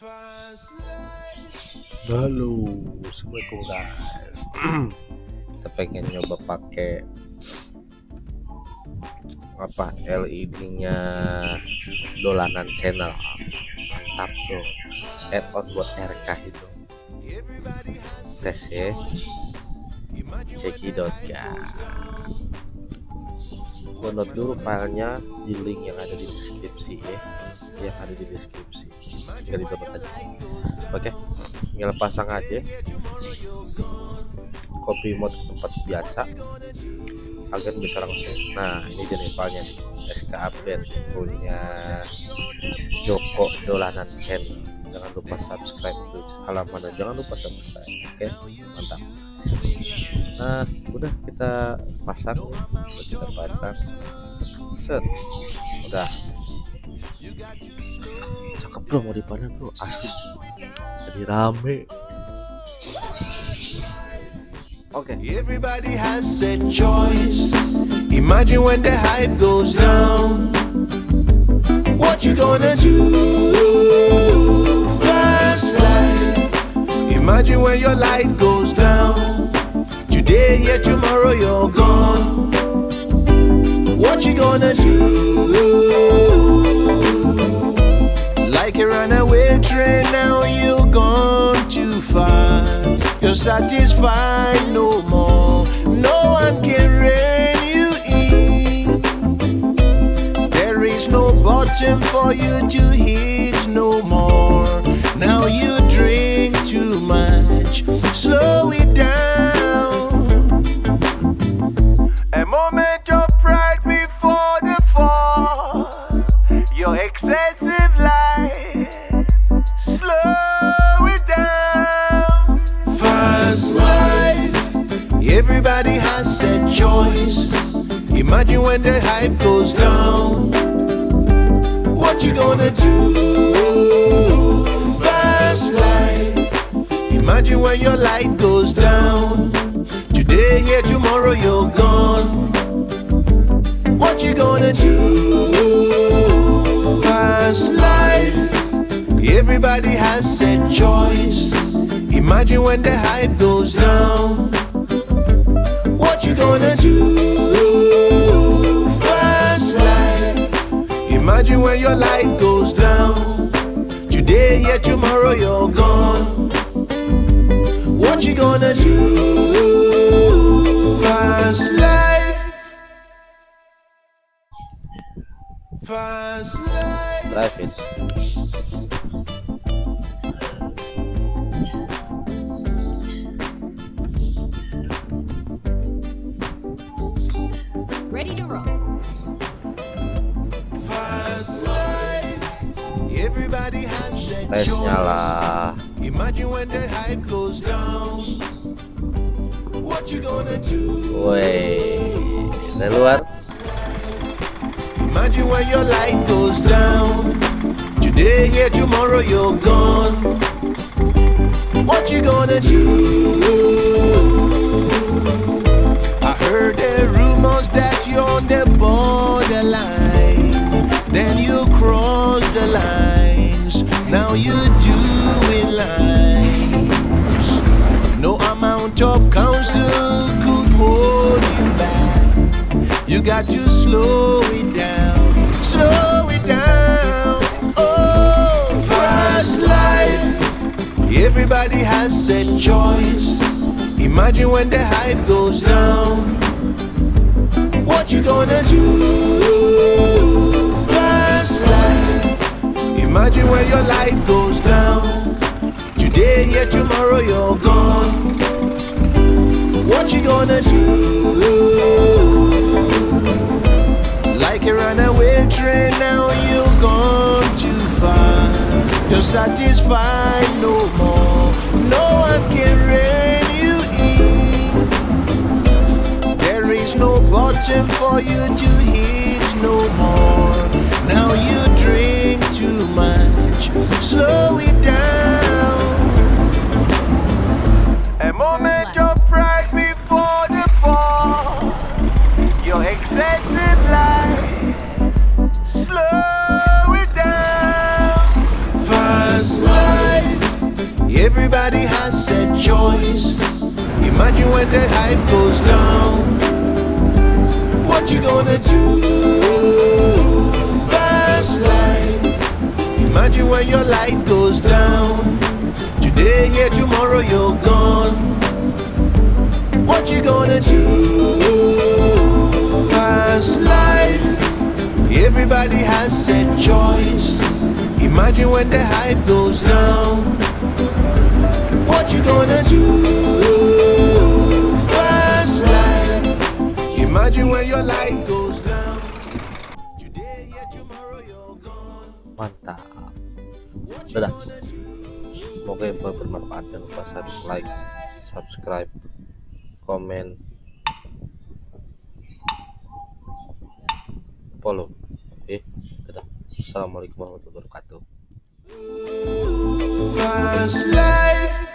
Halo, assalamualaikum guys. Kita pengen nyoba pakai apa LED-nya dolanan channel. Mantap tuh. Add-on buat RK itu. Tes ya. Cekidot.ga. Download dulu filenya di link yang ada di deskripsi ya. Yang ada di deskripsi. Tinggal di download aja. Oke, tinggal pasang aja. Copy mode tempat biasa agar bisa langsung. Nah ini nih. SK update punya Joko Dolanan channel. Jangan lupa subscribe tuh halaman dan jangan lupa subscribe oke? Mantap. Nah udah kita pasang. Kita pasang. Set. Udah cakep bro mau dipandang bro asli jadi rame oke Everybody has a choice. Imagine when the hype goes down. What you gonna do? Fast life. Imagine when your light goes down. Today, yeah, tomorrow you're gone. What you gonna do? Runaway train, now you're gone too far. You're satisfied no more. No one can rein you in. There is no bottom for you to hit no more. Now you drink too much. Slow Everybody has a choice. Imagine when the hype goes down. What you gonna do? Fast life. Imagine when your light goes down. Today, here, tomorrow, you're gone. What you gonna do? Past life. Everybody has a choice. Imagine when the hype goes down. What you gonna do? Past life. Imagine when your light goes down. Today, yeah, tomorrow, you're gone. What you gonna do? Fast life. Fast life. drive it gonna do? woi dari luar Imagine when your light goes down. Today, here, tomorrow, you're gone. What you gonna do? I heard the rumors that you're on the borderline. Amount of counsel could hold you back. You got to slow it down, slow it down. Oh, fast life. Everybody has a choice. Imagine when the hype goes down. What you gonna do? Fast life. Imagine when your light goes down. Today, yeah, tomorrow you're gone. What you gonna do? Like a runaway train, now you're gone too far. You're satisfied no more. No one can rein you in. There is no bottom for you to hit no more. Now you drink too much. Slow it down. Everybody has a choice. Imagine when the hype goes down. What you gonna do? Fast life. Imagine when your light goes down. Today, yeah, tomorrow you're gone. What you gonna do? Fast life. Everybody has a choice. Imagine when the hype goes down. Gonna do? Fast life. Imagine when your light goes down. Today, yeah, tomorrow you're gone. mantap do? semoga info bermanfaat jangan lupa like subscribe komen follow oke dadah assalamualaikum warahmatullahi wabarakatuh Fast life.